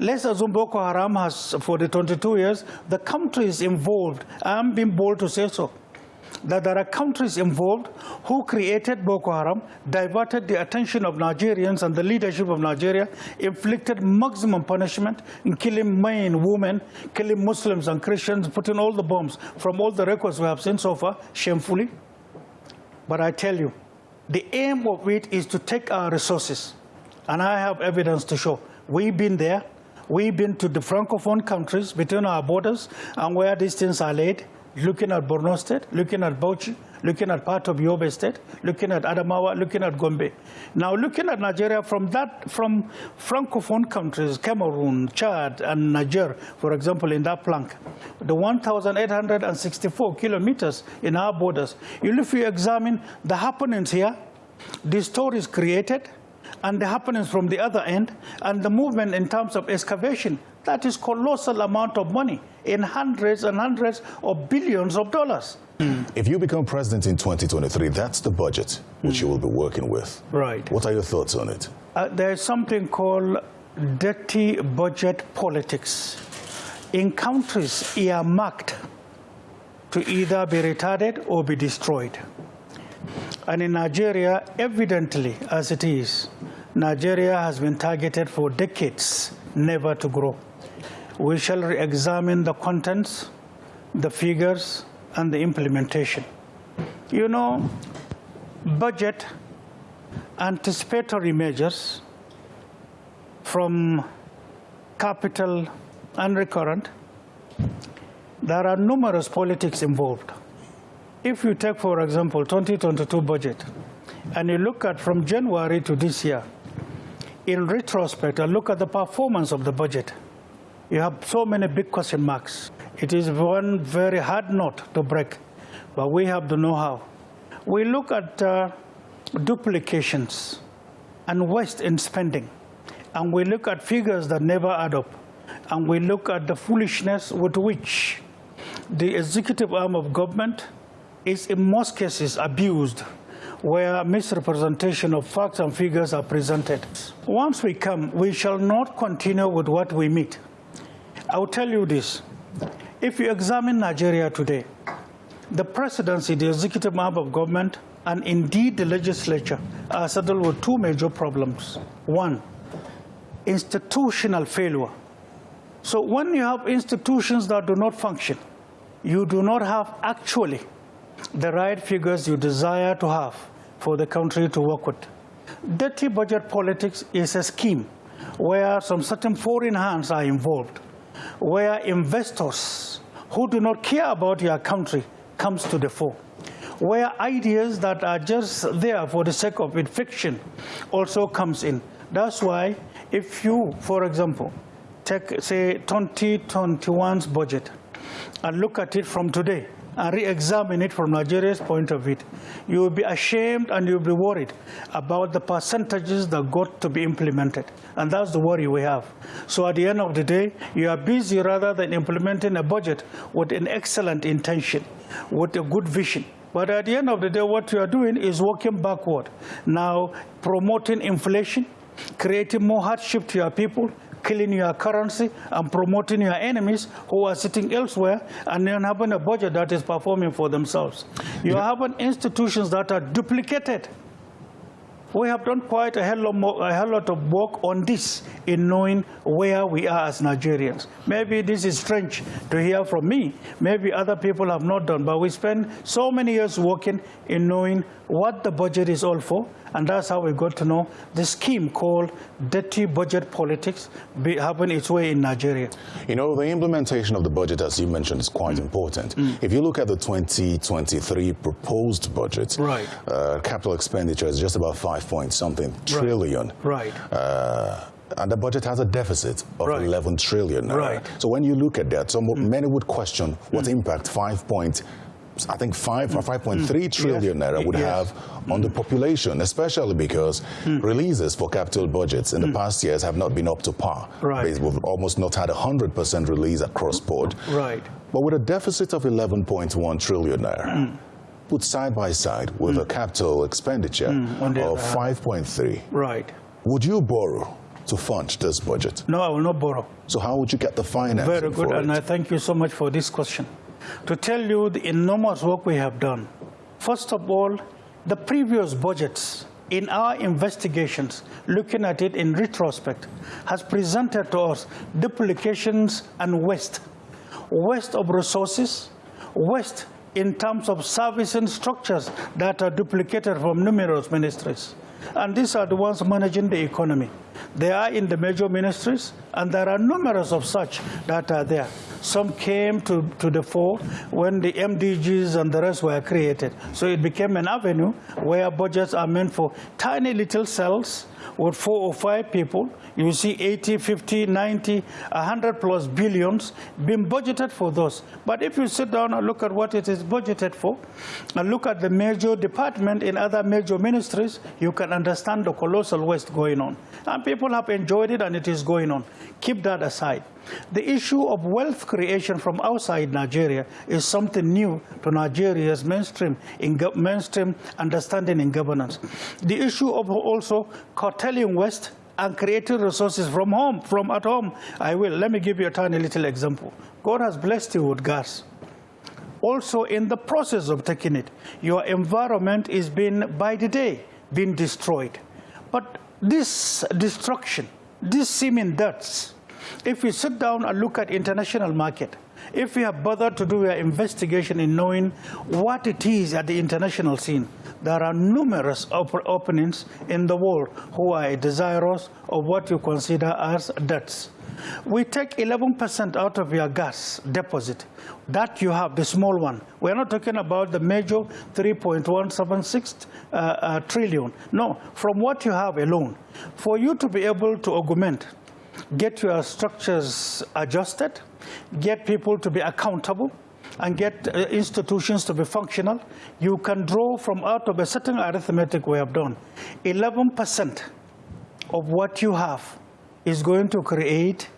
Let's assume Boko Haram has, for the 22 years, the countries involved, I'm being bold to say so, that there are countries involved who created Boko Haram, diverted the attention of Nigerians and the leadership of Nigeria, inflicted maximum punishment in killing men, women, killing Muslims and Christians, putting all the bombs from all the records we have seen so far, shamefully. But I tell you, the aim of it is to take our resources, and I have evidence to show. We've been there, We've been to the Francophone countries between our borders and where these things are laid, looking at Borno State, looking at Bauchi, looking at part of Yobe State, looking at Adamawa, looking at Gombe. Now, looking at Nigeria from that, from Francophone countries, Cameroon, Chad, and Niger, for example, in that plank, the 1,864 kilometers in our borders, if you examine the happenings here, the stories created, and the happenings from the other end, and the movement in terms of excavation, that is colossal amount of money in hundreds and hundreds of billions of dollars. If you become president in 2023, that's the budget which you will be working with. Right. What are your thoughts on it? Uh, there's something called dirty budget politics. In countries earmarked to either be retarded or be destroyed. And in Nigeria, evidently, as it is, Nigeria has been targeted for decades, never to grow. We shall re-examine the contents, the figures, and the implementation. You know, budget anticipatory measures from capital and recurrent, there are numerous politics involved. If you take, for example, 2022 budget, and you look at from January to this year, in retrospect, and look at the performance of the budget, you have so many big question marks. It is one very hard nut to break, but we have the know-how. We look at uh, duplications and waste in spending, and we look at figures that never add up, and we look at the foolishness with which the executive arm of government is in most cases abused where misrepresentation of facts and figures are presented. Once we come, we shall not continue with what we meet. I will tell you this. If you examine Nigeria today, the presidency, the executive arm of government, and indeed the legislature are saddled with two major problems. One, institutional failure. So when you have institutions that do not function, you do not have actually the right figures you desire to have for the country to work with. Dirty budget politics is a scheme where some certain foreign hands are involved, where investors who do not care about your country comes to the fore, where ideas that are just there for the sake of it, fiction, also comes in. That's why if you, for example, take, say, 2021's budget and look at it from today, and re-examine it from Nigeria's point of view, you will be ashamed and you'll be worried about the percentages that got to be implemented. And that's the worry we have. So at the end of the day, you are busy rather than implementing a budget with an excellent intention, with a good vision. But at the end of the day, what you are doing is working backward. Now, promoting inflation, creating more hardship to your people, killing your currency and promoting your enemies who are sitting elsewhere and then having a budget that is performing for themselves. You yeah. have institutions that are duplicated. We have done quite a hell, a hell lot of work on this in knowing where we are as Nigerians. Maybe this is strange to hear from me. Maybe other people have not done, but we spend so many years working in knowing what the budget is all for and that's how we got to know the scheme called dirty budget politics be, having its way in Nigeria. You know, the implementation of the budget, as you mentioned, is quite mm. important. Mm. If you look at the 2023 proposed budget, right. Uh, capital expenditure is just about five point something trillion. Right. Uh, and the budget has a deficit of right. 11 trillion. Right. So when you look at that, so mm. many would question what mm. impact 5 point I think five or 5.3 mm. trillion naira would yes. have on the population, especially because mm. releases for capital budgets in the mm. past years have not been up to par. Right. We've almost not had a 100% release across board. Right. But with a deficit of 11.1 trillion naira, mm. put side by side with a capital expenditure of 5.3. Right. Would you borrow to fund this budget? No, I will not borrow. So how would you get the finance? Very good, and it? I thank you so much for this question. To tell you the enormous work we have done, first of all, the previous budgets in our investigations, looking at it in retrospect, has presented to us duplications and waste. Waste of resources, waste in terms of servicing structures that are duplicated from numerous ministries. And these are the ones managing the economy. They are in the major ministries, and there are numerous of such that are there. Some came to, to the fore when the MDGs and the rest were created. So it became an avenue where budgets are meant for tiny little cells with four or five people. You see 80, 50, 90, 100 plus billions being budgeted for those. But if you sit down and look at what it is budgeted for, and look at the major department in other major ministries, you can understand the colossal waste going on. And people have enjoyed it and it is going on. Keep that aside. The issue of wealth creation from outside Nigeria is something new to Nigeria's mainstream, in mainstream understanding in governance. The issue of also curtailing waste and creating resources from home, from at home. I will. Let me give you a tiny little example. God has blessed you with gas. Also, in the process of taking it, your environment is being, by the day, being destroyed. But this destruction, this seeming deaths, if we sit down and look at international market, if we have bothered to do an investigation in knowing what it is at the international scene, there are numerous op openings in the world who are desirous of what you consider as debts. We take 11% out of your gas deposit. That you have, the small one. We're not talking about the major 3.176 uh, uh, trillion. No, from what you have alone. For you to be able to augment, get your structures adjusted, get people to be accountable, and get uh, institutions to be functional, you can draw from out of a certain arithmetic we have done. 11% of what you have is going to create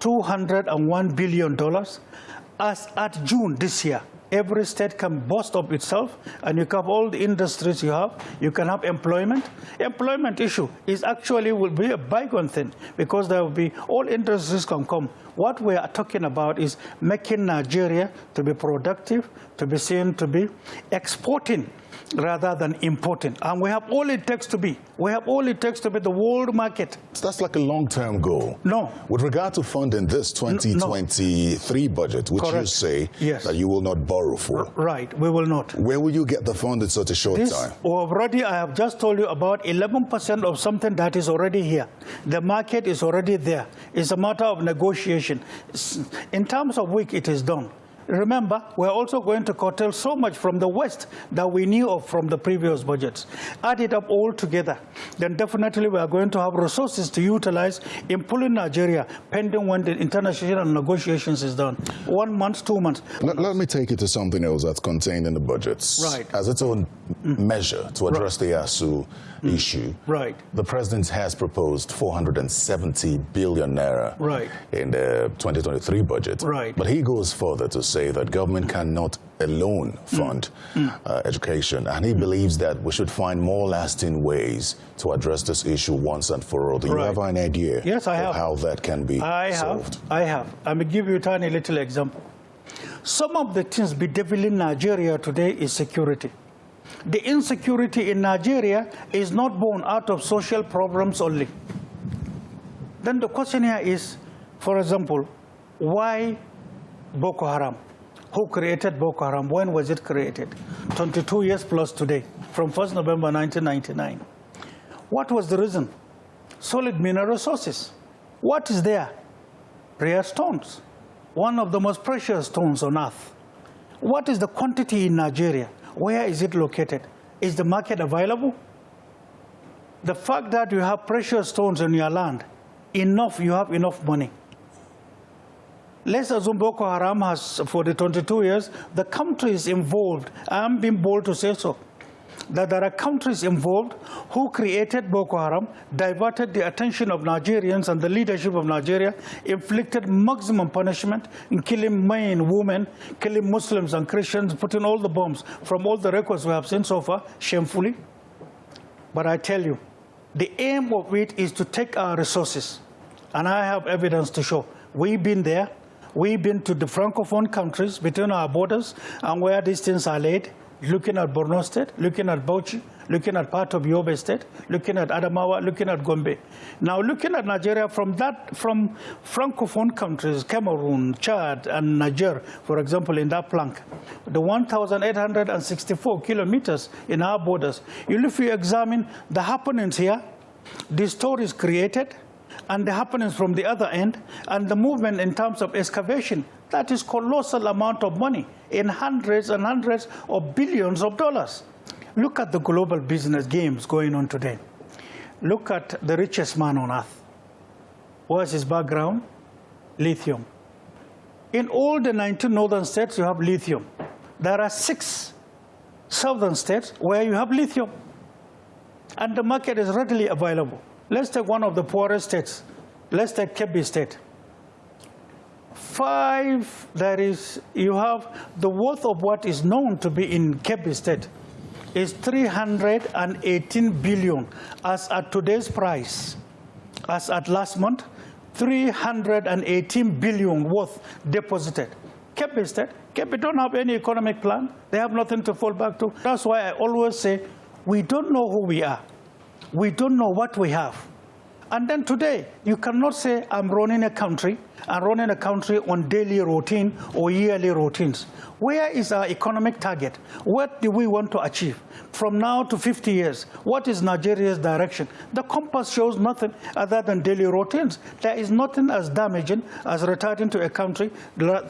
$201 billion. As at June this year, every state can boast of itself, and you have all the industries you have. You can have employment. Employment issue is actually will be a bygone thing because there will be all industries can come. What we are talking about is making Nigeria to be productive, to be seen to be exporting rather than important. And we have all it takes to be. We have all it takes to be the world market. So that's like a long-term goal. No. With regard to funding this 2023 no. budget, which Correct. you say yes. that you will not borrow for. Right, we will not. Where will you get the fund in such a short this, time? Already, I have just told you about 11% of something that is already here. The market is already there. It's a matter of negotiation. In terms of week, it is done. Remember, we're also going to curtail so much from the West that we knew of from the previous budgets. Add it up all together, then definitely we are going to have resources to utilize in pulling Nigeria, pending when the international negotiations is done. One month, two months. Let, let me take you to something else that's contained in the budgets. Right. As its own mm. measure to address right. the ASUU mm. issue. Right. The president has proposed 470 billion naira right. in the 2023 budget. Right. But he goes further to say that government cannot alone fund mm. Uh, education. And he mm. believes that we should find more lasting ways to address this issue once and for all. Do you have an idea yes, I have. how that can be I solved? Have. I have. I'm going to give you a tiny little example. Some of the things bedeviling Nigeria today is security. The insecurity in Nigeria is not born out of social problems only. Then the question here is, for example, why Boko Haram? Who created Boko Haram? When was it created? 22 years plus today, from 1st November 1999. What was the reason? Solid mineral resources. What is there? Rare stones. One of the most precious stones on earth. What is the quantity in Nigeria? Where is it located? Is the market available? The fact that you have precious stones in your land, enough, you have enough money. Let's assume Boko Haram has, for the 22 years, the countries involved, I'm being bold to say so, that there are countries involved who created Boko Haram, diverted the attention of Nigerians and the leadership of Nigeria, inflicted maximum punishment in killing men, women, killing Muslims and Christians, putting all the bombs from all the records we have seen so far, shamefully. But I tell you, The aim of it is to take our resources, and I have evidence to show. We've been there. We've been to the francophone countries between our borders and where these things are laid, looking at Borno State, looking at Bauchi, looking at part of Yobe State, looking at Adamawa, looking at Gombe. Now, looking at Nigeria from that, from francophone countries, Cameroon, Chad, and Niger, for example, in that plank, the 1,864 kilometers in our borders. If you examine the happenings here, the stories created, and the happenings from the other end, and the movement in terms of excavation, that is colossal amount of money in hundreds and hundreds of billions of dollars. Look at the global business games going on today. Look at the richest man on earth. What's his background? Lithium. In all the 19 northern states, you have lithium. There are six southern states where you have lithium. And the market is readily available. Let's take one of the poorest states. Let's take Kebbi State. Five, that is, you have the worth of what is known to be in Kebbi State is 318 billion as at today's price. As at last month, 318 billion worth deposited. Kebbi State, Kebbi don't have any economic plan. They have nothing to fall back to. That's why I always say, we don't know who we are. We don't know what we have. And then today, you cannot say, I'm running a country, I'm running a country on daily routine or yearly routines. Where is our economic target? What do we want to achieve? From now to 50 years, what is Nigeria's direction? The compass shows nothing other than daily routines. There is nothing as damaging as returning to a country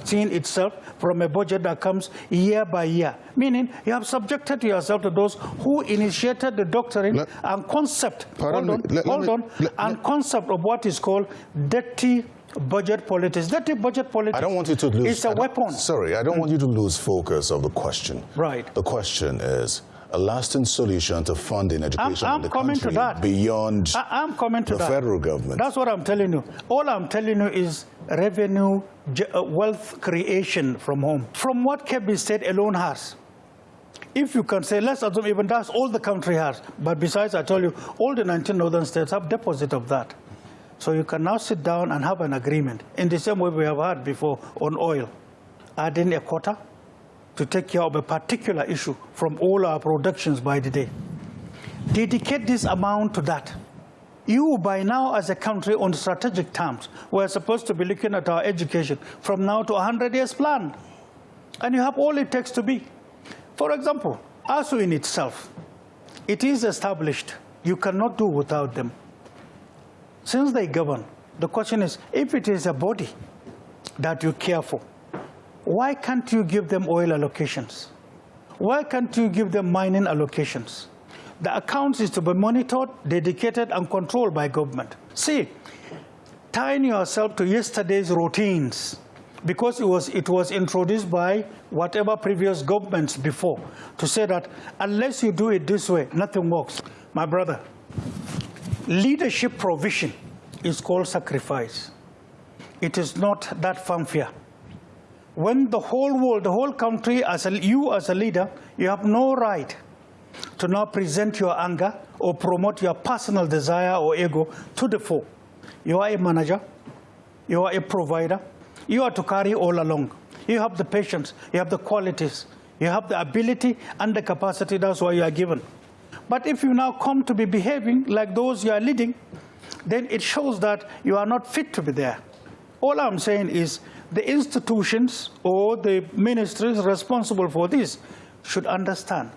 seeing itself from a budget that comes year by year. Meaning, you have subjected yourself to those who initiated the doctrine let, and concept, hold on, let, hold on, let, and concept of what is called dirty budget politics. Dirty budget politics. I don't want you to lose. It's a weapon. Sorry, I don't mm. want you to lose focus of the question. Right. The question is a lasting solution to funding education I'm, I'm in the coming country to that. beyond I, am coming to the that. federal government. That's what I'm telling you. All I'm telling you is revenue, uh, wealth creation from home. From what Kebbi State alone has. If you can say, let's assume even that's all the country has. But besides, I tell you, all the 19 northern states have deposit of that. So you can now sit down and have an agreement in the same way we have had before on oil, adding a quota to take care of a particular issue from all our productions by the day. Dedicate this amount to that. You, by now, as a country, on strategic terms, we're supposed to be looking at our education from now to a 100 years plan. And you have all it takes to be. For example, ASUU in itself, it is established. You cannot do without them. Since they govern, the question is, if it is a body that you care for, why can't you give them oil allocations? Why can't you give them mining allocations? The accounts is to be monitored, dedicated, and controlled by government. See, tying yourself to yesterday's routines, because it was, it was introduced by whatever previous governments before, to say that unless you do it this way, nothing works. My brother, leadership provision is called sacrifice. It is not that fanfare. When the whole world, the whole country, as a, you as a leader, you have no right to now present your anger or promote your personal desire or ego to the fore. You are a manager, you are a provider, you are to carry all along. You have the patience, you have the qualities, you have the ability and the capacity, that's why you are given. But if you now come to be behaving like those you are leading, then it shows that you are not fit to be there. All I'm saying is the institutions or the ministries responsible for this should understand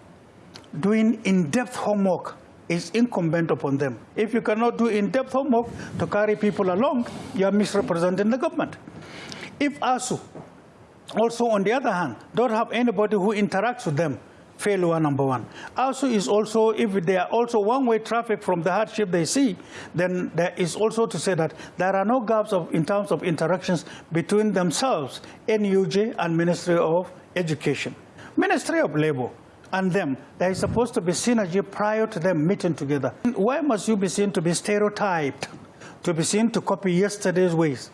doing in-depth homework is incumbent upon them. If you cannot do in-depth homework to carry people along, you are misrepresenting the government. If ASUU, also on the other hand, don't have anybody who interacts with them, failure number one. Also is also, if there are also one-way traffic from the hardship they see, then there is also to say that there are no gaps of, in terms of interactions between themselves, NUJ and Ministry of Education. Ministry of Labor and them, there is supposed to be synergy prior to them meeting together. Why must you be seen to be stereotyped to be seen to copy yesterday's ways.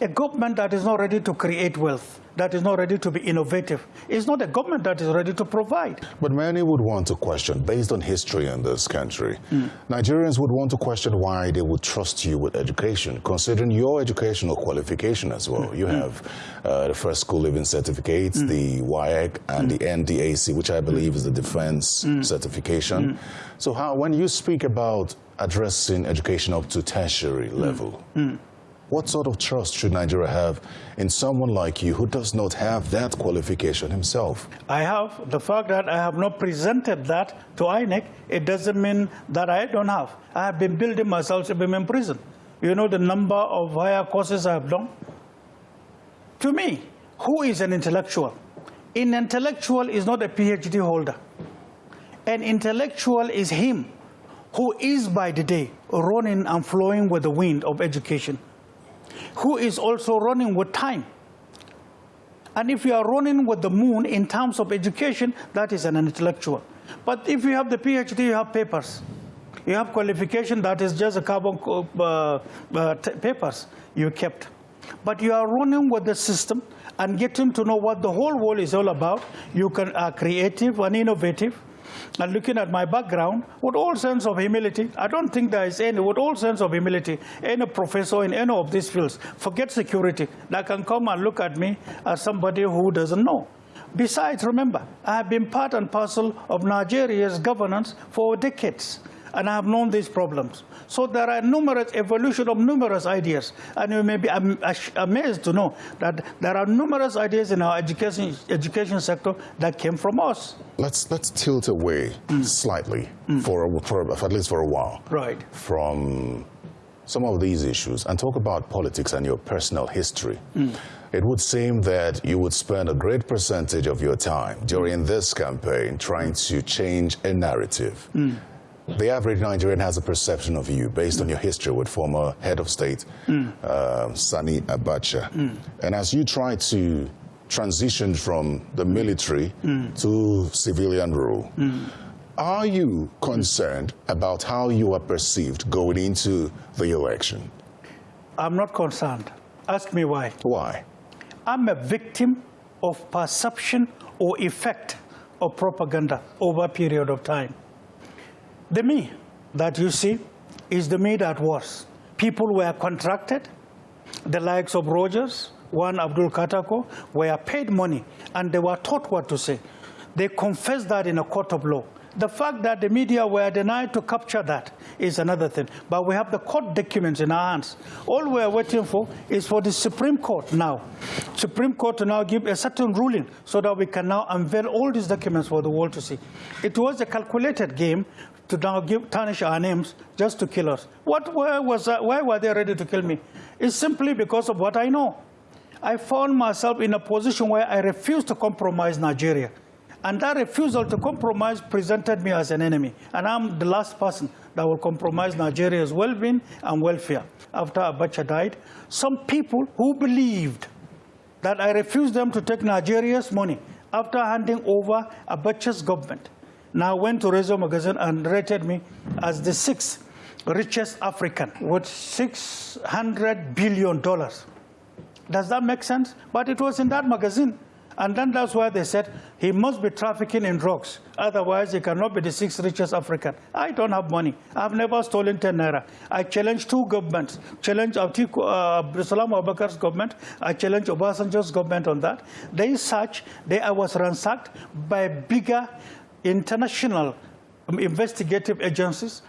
A government that is not ready to create wealth, that is not ready to be innovative, It's not a government that is ready to provide. But many would want to question, based on history in this country, mm. Nigerians would want to question why they would trust you with education, considering your educational qualification as well. Mm. You have uh, the first school living certificate, mm. the WAEC, and the NDAC, which I believe is the defense certification. So how, when you speak about addressing education up to tertiary level, what sort of trust should Nigeria have in someone like you who does not have that qualification himself? I have. The fact that I have not presented that to INEC, it doesn't mean that I don't have. I have been building myself to be in prison. You know the number of higher courses I have done? To me, who is an intellectual? An intellectual is not a PhD holder. An intellectual is him who is by the day running and flowing with the wind of education who is also running with time. And if you are running with the moon in terms of education, that is an intellectual. But if you have the PhD, you have papers. You have qualification that is just a carbon uh, uh, papers you kept. But you are running with the system and getting to know what the whole world is all about. You can are creative and innovative and looking at my background, with all sense of humility, I don't think there is any, with all sense of humility, any professor in any of these fields, forget security, that can come and look at me as somebody who doesn't know. Besides, remember, I have been part and parcel of Nigeria's governance for decades and I have known these problems. So there are numerous evolution of numerous ideas, and you may be amazed to know that there are numerous ideas in our education education sector that came from us. Let's let's tilt away mm. slightly mm. For, for at least for a while. Right. From some of these issues and talk about politics and your personal history. Mm. It would seem that you would spend a great percentage of your time during this campaign trying to change a narrative. Mm. The average Nigerian has a perception of you based on your history with former head of state, mm. uh, Sani Abacha. Mm. And as you try to transition from the military mm. to civilian rule, mm. are you concerned about how you are perceived going into the election? I'm not concerned. Ask me why. Why? I'm a victim of perception or effect of propaganda over a period of time. The me that you see is the me that was. People were contracted, the likes of Rogers, one Abdul Katako, were paid money and they were taught what to say. They confessed that in a court of law. The fact that the media were denied to capture that is another thing. But we have the court documents in our hands. All we are waiting for is for the Supreme Court now. Supreme Court to now give a certain ruling so that we can now unveil all these documents for the world to see. It was a calculated game to now give, tarnish our names just to kill us. What, why, was, why were they ready to kill me? It's simply because of what I know. I found myself in a position where I refused to compromise Nigeria. And that refusal to compromise presented me as an enemy. And I'm the last person that will compromise Nigeria's well-being and welfare. After Abacha died, some people who believed that I refused them to take Nigeria's money after handing over Abacha's government now went to Rezo magazine and rated me as the sixth richest African with $600 billion. Does that make sense? But it was in that magazine. And then that's why they said he must be trafficking in drugs. Otherwise, he cannot be the sixth richest African. I don't have money. I've never stolen 10 naira. I challenge two governments. Challenge Atiku, uh, Abdulsalami Abubakar's government. I challenge Obasanjo's government on that. They search. They, I was ransacked by bigger international investigative agencies,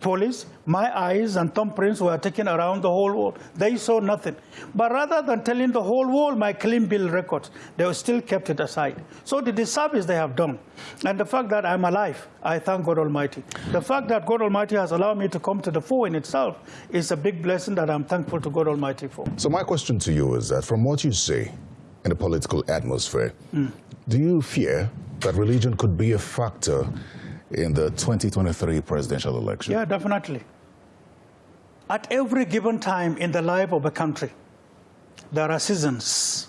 police, my eyes and thumbprints were taken around the whole world. They saw nothing. But rather than telling the whole world my clean bill records, they still kept it aside. So the disservice they have done, and the fact that I'm alive, I thank God Almighty. The fact that God Almighty has allowed me to come to the fore in itself is a big blessing that I'm thankful to God Almighty for. So my question to you is that from what you say in the political atmosphere, mm. do you fear that religion could be a factor in the 2023 presidential election? Yeah, definitely. At every given time in the life of a country, there are seasons.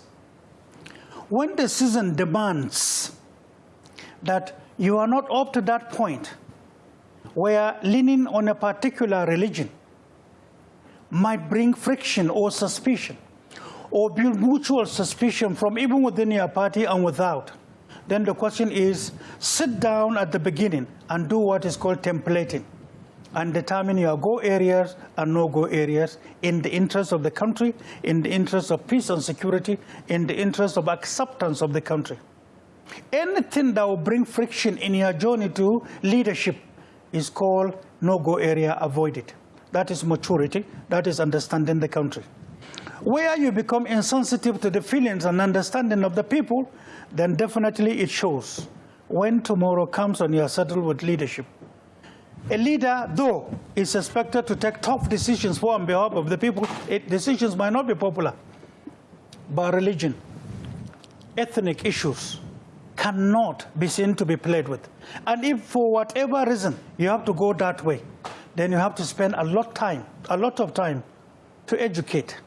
When the season demands that you are not up to that point where leaning on a particular religion might bring friction or suspicion or build mutual suspicion from even within your party and without, then the question is sit down at the beginning and do what is called templating and determine your go areas and no go areas in the interest of the country, in the interest of peace and security, in the interest of acceptance of the country. Anything that will bring friction in your journey to leadership is called no go area, avoid it. That is maturity, that is understanding the country. Where you become insensitive to the feelings and understanding of the people, then definitely it shows when tomorrow comes and you are settled with leadership. A leader, though, is expected to take tough decisions for on behalf of the people. It, decisions might not be popular, but religion, ethnic issues cannot be seen to be played with. And if for whatever reason you have to go that way, then you have to spend a lot time, a lot of time to educate,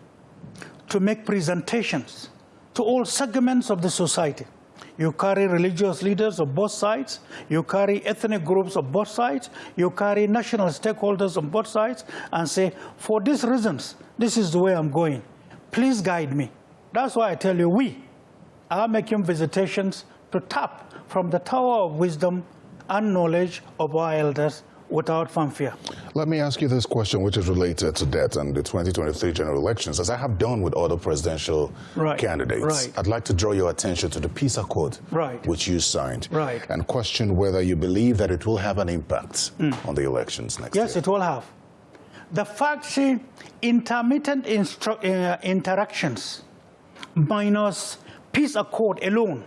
to make presentations to all segments of the society. You carry religious leaders of both sides. You carry ethnic groups of both sides. You carry national stakeholders on both sides and say, for these reasons, this is the way I'm going. Please guide me. That's why I tell you, we are making visitations to tap from the tower of wisdom and knowledge of our elders without fanfare. Let me ask you this question, which is related to that and the 2023 general elections. As I have done with other presidential right. candidates, right. I'd like to draw your attention to the peace accord, right. which you signed, right. and question whether you believe that it will have an impact mm. on the elections next yes, year. Yes, it will have. The fact, see, intermittent uh, interactions minus peace accord alone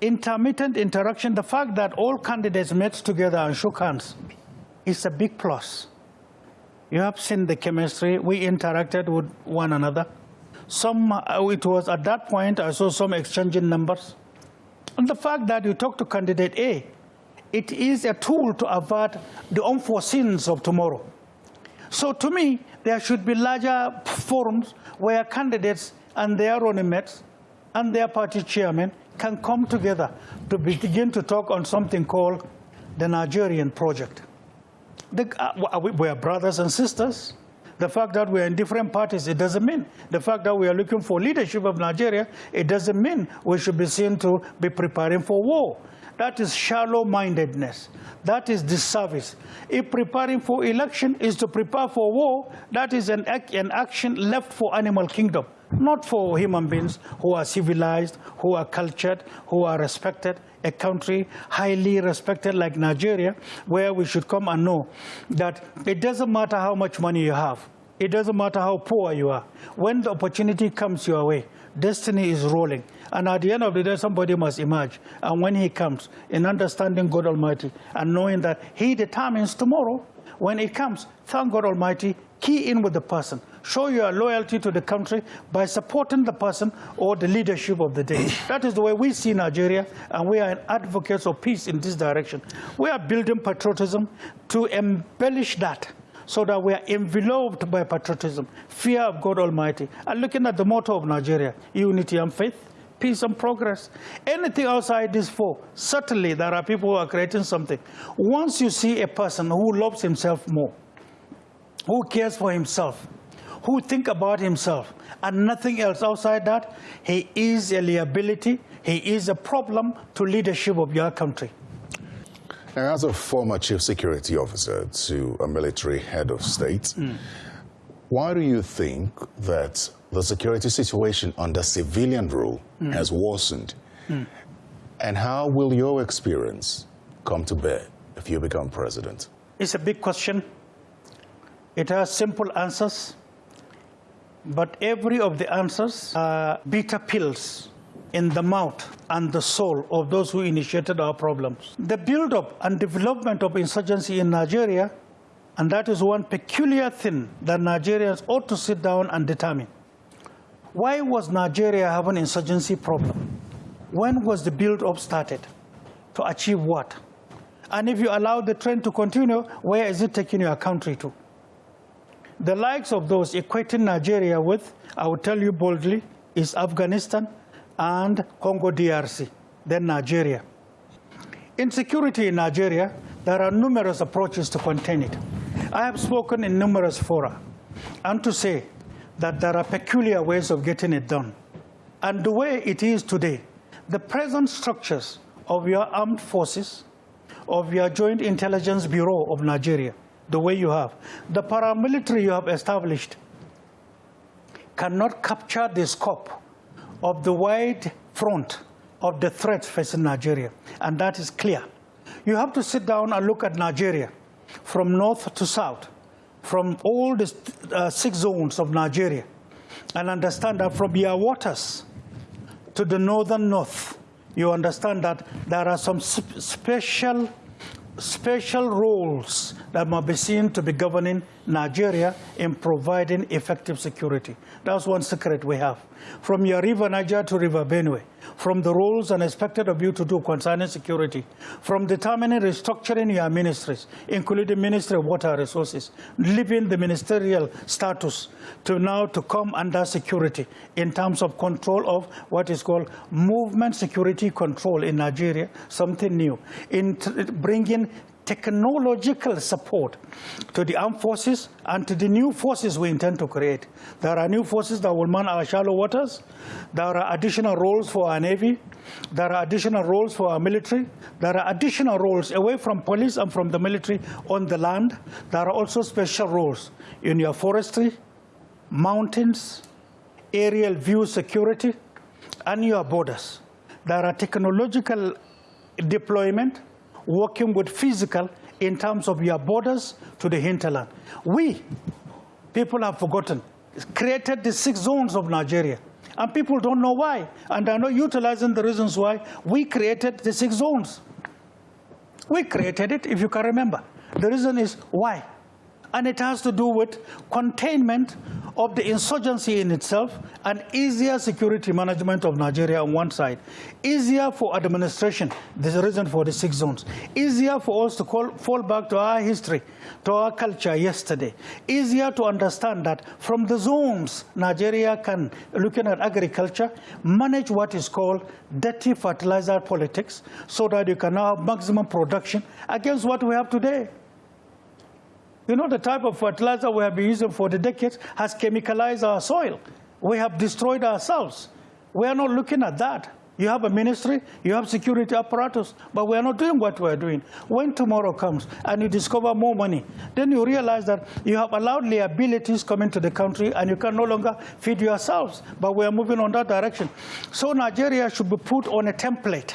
intermittent interaction, the fact that all candidates met together and shook hands is a big plus. You have seen the chemistry. We interacted with one another. Some, uh, it was at that point, I saw some exchanging numbers. And the fact that you talk to candidate A, it is a tool to avert the unforeseens of tomorrow. So to me, there should be larger forums where candidates and their running mates and their party chairman can come together to begin to talk on something called the Nigerian project. The, uh, we are brothers and sisters. The fact that we are in different parties, it doesn't mean. The fact that we are looking for leadership of Nigeria, it doesn't mean we should be seen to be preparing for war. That is shallow-mindedness. That is disservice. If preparing for election is to prepare for war, that is an, an action left for animal kingdom not for human beings who are civilized, who are cultured, who are respected, a country highly respected like Nigeria, where we should come and know that it doesn't matter how much money you have, it doesn't matter how poor you are. When the opportunity comes your way, destiny is rolling. And at the end of the day, somebody must emerge. And when he comes, in understanding God Almighty and knowing that he determines tomorrow, when it comes, thank God Almighty, key in with the person. Show your loyalty to the country by supporting the person or the leadership of the day. that is the way we see Nigeria, and we are advocates of peace in this direction. We are building patriotism to embellish that so that we are enveloped by patriotism, fear of God Almighty, and looking at the motto of Nigeria, unity and faith, peace and progress. Anything outside these four, certainly there are people who are creating something. Once you see a person who loves himself more, who cares for himself, who think about himself and nothing else outside that, he is a liability, he is a problem to leadership of your country. Now, as a former chief security officer to a military head of state, mm. why do you think that the security situation under civilian rule mm. has worsened? Mm. And how will your experience come to bear if you become president? It's a big question. It has simple answers, but every of the answers are bitter pills in the mouth and the soul of those who initiated our problems. The build-up and development of insurgency in Nigeria, and that is one peculiar thing that Nigerians ought to sit down and determine. Why was Nigeria having an insurgency problem? When was the build-up started? To achieve what? And if you allow the trend to continue, where is it taking your country to? The likes of those equating Nigeria with, I will tell you boldly, is Afghanistan and Congo DRC, then Nigeria. Insecurity in Nigeria, there are numerous approaches to contain it. I have spoken in numerous fora and to say that there are peculiar ways of getting it done. And the way it is today, the present structures of your armed forces, of your Joint Intelligence Bureau of Nigeria, the way you have, the paramilitary you have established cannot capture the scope of the wide front of the threat facing Nigeria, and that is clear. You have to sit down and look at Nigeria from north to south, from all the uh, six zones of Nigeria, and understand that from your waters to the northern north, you understand that there are some special special roles that must be seen to be governing Nigeria in providing effective security. That's one secret we have. From your river Niger to river Benue, from the roles and expected of you to do concerning security, from determining restructuring your ministries, including Ministry of Water Resources, leaving the ministerial status to now to come under security in terms of control of what is called movement security control in Nigeria, something new, in bringing technological support to the armed forces and to the new forces we intend to create. There are new forces that will man our shallow waters. There are additional roles for our Navy. There are additional roles for our military. There are additional roles away from police and from the military on the land. There are also special roles in your forestry, mountains, aerial view security, and your borders. There are technological deployment working with physical in terms of your borders to the hinterland. We, people have forgotten, created the six zones of Nigeria. And people don't know why. And are not utilizing the reasons why we created the six zones. We created it, if you can remember. The reason is why. And it has to do with containment of the insurgency in itself and easier security management of Nigeria on one side. Easier for administration, there's a reason for the six zones. Easier for us to call, fall back to our history, to our culture yesterday. Easier to understand that from the zones, Nigeria can, looking at agriculture, manage what is called dirty fertilizer politics so that you can have maximum production against what we have today. You know, the type of fertilizer we have been using for the decades has chemicalized our soil. We have destroyed ourselves. We are not looking at that. You have a ministry, you have security apparatus, but we are not doing what we are doing. When tomorrow comes and you discover more money, then you realize that you have allowed liabilities come into the country and you can no longer feed yourselves. But we are moving on that direction. So Nigeria should be put on a template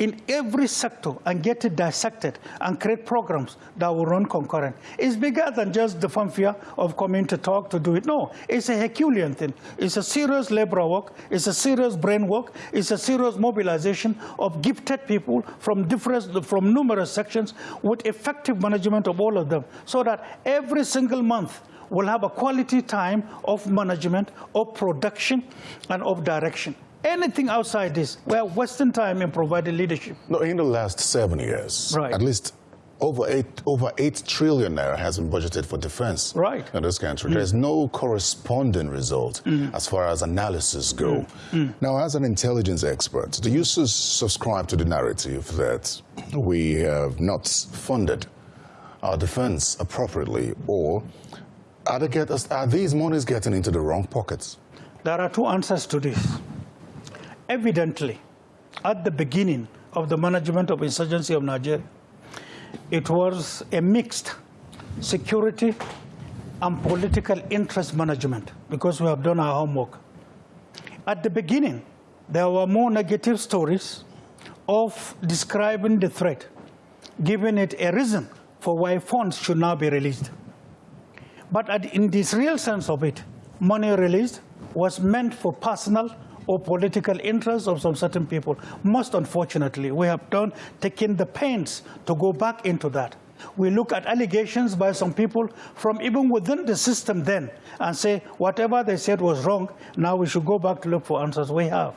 in every sector and get it dissected and create programs that will run concurrent. It's bigger than just the fanfare of coming to talk to do it. No, it's a Herculean thing. It's a serious labor work. It's a serious brain work. It's a serious mobilization of gifted people from different, from numerous sections with effective management of all of them so that every single month we'll have a quality time of management, of production, and of direction anything outside this, we're wasting time in providing leadership. No, in the last seven years, right. at least over eight, over eight trillion naira has been budgeted for defense right. in this country. Mm. There's no corresponding result mm. as far as analysis go. Mm. mm. Now, as an intelligence expert, do you subscribe to the narrative that we have not funded our defense appropriately, or are, get, are these monies getting into the wrong pockets? There are two answers to this evidently, at the beginning of the management of insurgency of Nigeria, it was a mixed security and political interest management because we have done our homework. At the beginning, there were more negative stories of describing the threat, giving it a reason for why funds should now be released. But in this real sense of it, money released was meant for personal or political interests of some certain people. Most unfortunately, we have done taken the pains to go back into that. We look at allegations by some people from even within the system then and say whatever they said was wrong, now we should go back to look for answers. We have.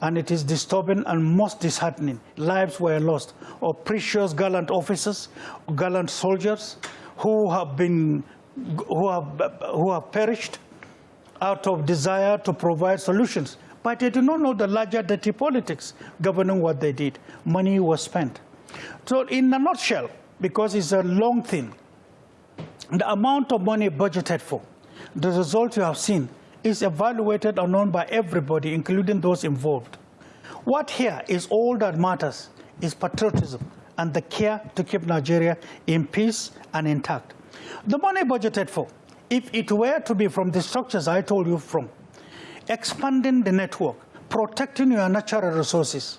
And it is disturbing and most disheartening. Lives were lost of precious gallant officers, gallant soldiers who have been, who have, who have perished out of desire to provide solutions. But they do not know the larger dirty politics governing what they did. Money was spent. So in a nutshell, because it's a long thing, the amount of money budgeted for, the result you have seen is evaluated and known by everybody, including those involved. What here is all that matters is patriotism and the care to keep Nigeria in peace and intact. The money budgeted for, if it were to be from the structures I told you from, expanding the network, protecting your natural resources,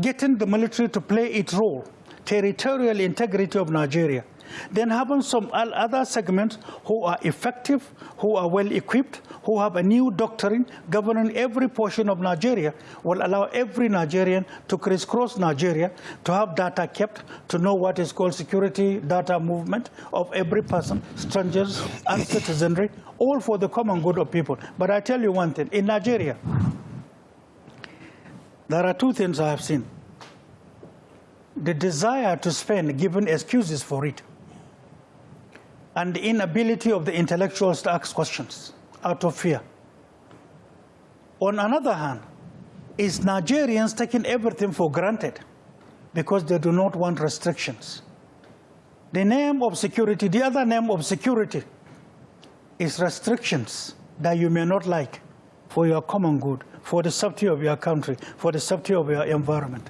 getting the military to play its role, territorial integrity of Nigeria, then having some other segments who are effective, who are well equipped, who have a new doctrine governing every portion of Nigeria will allow every Nigerian to crisscross Nigeria, to have data kept, to know what is called security data movement of every person, strangers and citizenry, all for the common good of people. But I tell you one thing, in Nigeria, there are two things I have seen. The desire to spend, given excuses for it, and the inability of the intellectuals to ask questions out of fear. On another hand, is Nigerians taking everything for granted because they do not want restrictions. The name of security, the other name of security is restrictions that you may not like for your common good, for the safety of your country, for the safety of your environment.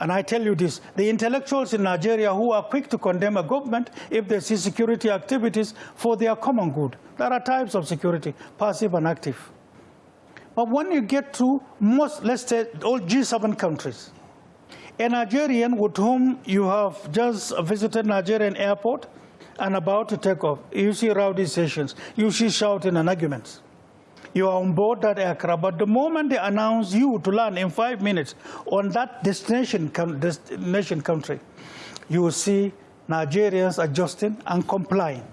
And I tell you this, the intellectuals in Nigeria who are quick to condemn a government if they see security activities for their common good. There are types of security, passive and active. But when you get to most, let's say, all G7 countries, a Nigerian with whom you have just visited Nigerian airport and about to take off, you see rowdy sessions, you see shouting and arguments you are on board that aircraft, but the moment they announce you to land in five minutes on that destination, destination country, you will see Nigerians adjusting and complying.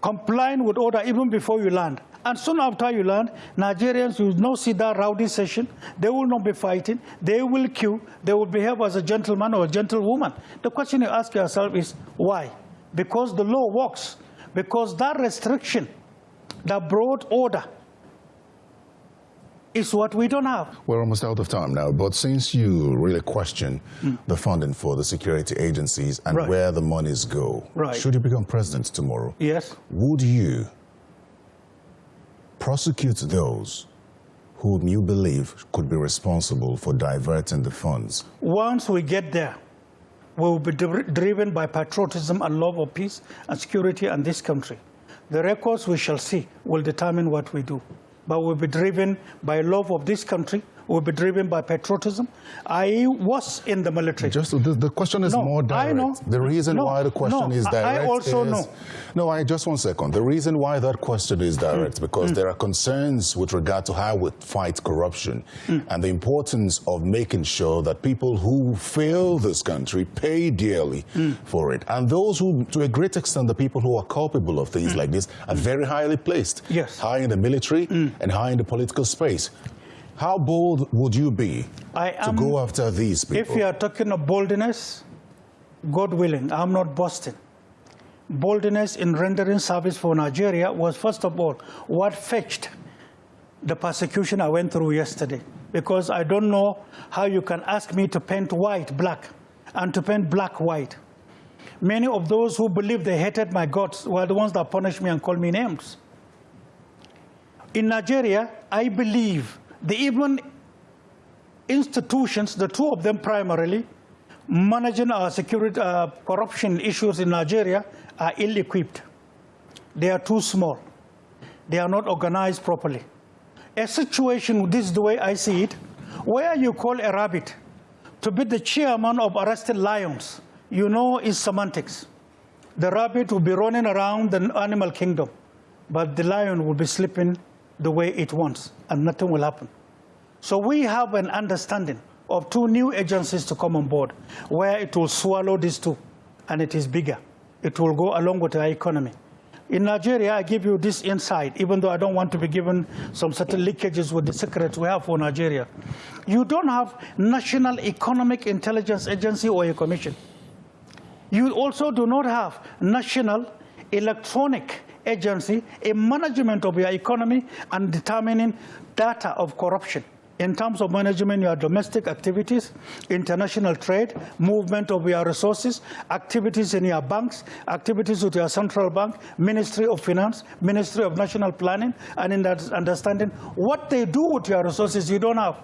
Complying with order even before you land. And soon after you land, Nigerians will not see that rowdy session. They will not be fighting. They will queue. They will behave as a gentleman or a gentlewoman. The question you ask yourself is, why? Because the law works. Because that restriction that brought order is what we don't have. We're almost out of time now, but since you really question mm. the funding for the security agencies and right. where the monies go, right. should you become president tomorrow, yes, would you prosecute those whom you believe could be responsible for diverting the funds? Once we get there, we will be driven by patriotism and love of peace and security in this country. The records we shall see will determine what we do but we'll be driven by love of this country. We'll be driven by patriotism. I was in the military. Just the, the question is no, more direct. I know. The reason no, why the question no, is direct I also is, know. No, I just one second. The reason why that question is direct mm. because mm. there are concerns with regard to how we fight corruption mm. and the importance of making sure that people who fail this country pay dearly mm. for it. And those who, to a great extent, the people who are culpable of things mm. like this are very highly placed. Yes. High in the military mm. and high in the political space. How bold would you be to go after these people? If you are talking of boldness, God willing, I'm not boasting. Boldness in rendering service for Nigeria was, first of all, what fetched the persecution I went through yesterday. Because I don't know how you can ask me to paint white black and to paint black white. Many of those who believed they hated my gods were the ones that punished me and called me names. In Nigeria, I believe the even institutions, the two of them primarily, managing our security uh, corruption issues in Nigeria are ill-equipped. They are too small. They are not organized properly. A situation, this is the way I see it, where you call a rabbit to be the chairman of arrested lions, you know is semantics. The rabbit will be running around the animal kingdom, but the lion will be sleeping the way it wants, and nothing will happen. So we have an understanding of two new agencies to come on board, where it will swallow these two, and it is bigger. It will go along with our economy. In Nigeria, I give you this insight, even though I don't want to be given some certain leakages with the secrets we have for Nigeria. You don't have National Economic Intelligence Agency or a commission. You also do not have National Electronic agency, a management of your economy and determining data of corruption. in terms of management your domestic activities, international trade, movement of your resources, activities in your banks, activities with your central bank, Ministry of Finance, Ministry of National Planning, and in that understanding what they do with your resources you don't have.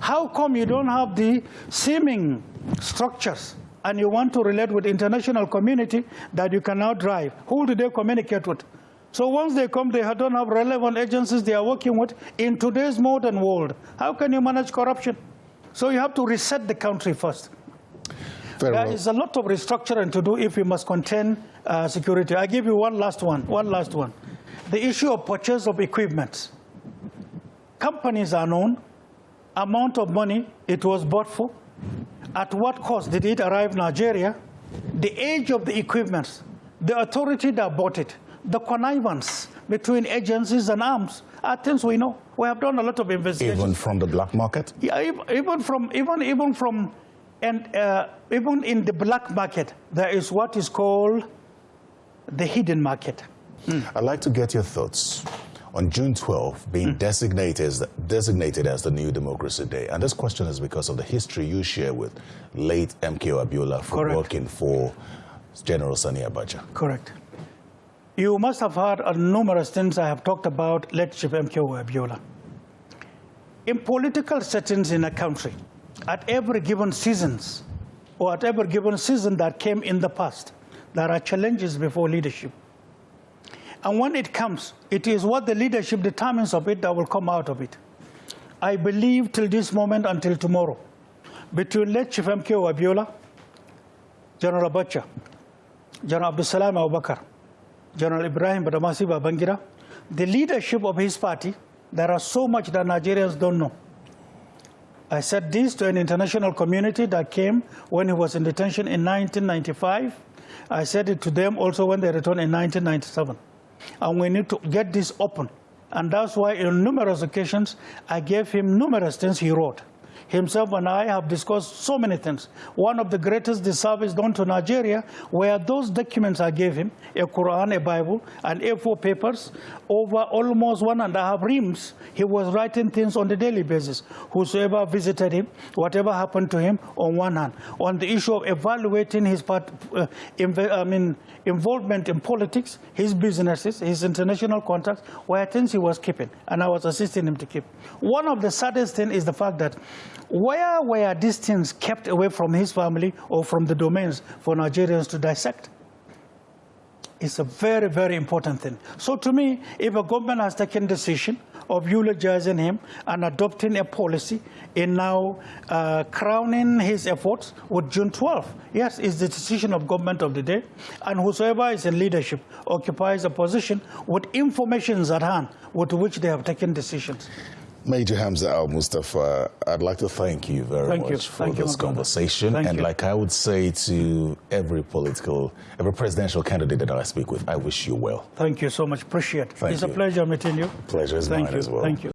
How come you don't have the seeming structures and you want to relate with international community that you can now drive? Who do they communicate with? So once they come, they don't have relevant agencies they are working with. In today's modern world, how can you manage corruption? So you have to reset the country first. Very There well. is a lot of restructuring to do if we must contain uh, security. I give you one last one, one last one. The issue of purchase of equipment. Companies are known, amount of money it was bought for, at what cost did it arrive Nigeria, the age of the equipment, the authority that bought it, the connivance between agencies and arms are things we know. We have done a lot of investigations. Even from the black market? Yeah, even from even even from and uh, even in the black market, there is what is called the hidden market. I'd like to get your thoughts on June 12 being designated, as, designated as the New Democracy Day. And this question is because of the history you share with late MKO Abiola for Correct. working for General Sani Abacha. Correct. You must have heard numerous things I have talked about Chief MKO Abiola. In political settings in a country, at every given seasons, or at every given season that came in the past, there are challenges before leadership. And when it comes, it is what the leadership determines of it that will come out of it. I believe till this moment until tomorrow, between late Chief MKO Abiola, General Abacha, General Abdulsalami Abubakar, General Ibrahim Badamasi Babangida, the leadership of his party, there are so much that Nigerians don't know. I said this to an international community that came when he was in detention in 1995. I said it to them also when they returned in 1997. And we need to get this open. And that's why on numerous occasions, I gave him numerous things he wrote. Himself and I have discussed so many things. One of the greatest disservice done to Nigeria were those documents I gave him, a Quran, a Bible, and A4 papers, over almost one and a half reams. He was writing things on a daily basis. Whosoever visited him, whatever happened to him, on one hand. On the issue of evaluating his part, uh, I mean, involvement in politics, his businesses, his international contacts, were things he was keeping, and I was assisting him to keep. One of the saddest things is the fact that where were these things kept away from his family or from the domains for Nigerians to dissect? It's a very, very important thing. So to me, if a government has taken decision of eulogizing him and adopting a policy in now uh, crowning his efforts with June 12, yes, it's the decision of government of the day. And whosoever is in leadership occupies a position with information at hand with which they have taken decisions. Major Hamza Al Mustapha, I'd like to thank you very Thank much you. for Thank this brother. conversation. And you. like I would say to every political, every presidential candidate that I speak with, I wish you well. Thank you so much. Appreciate it. Thank it's you. a pleasure meeting you. Pleasure is Thank mine you. as well. Thank you.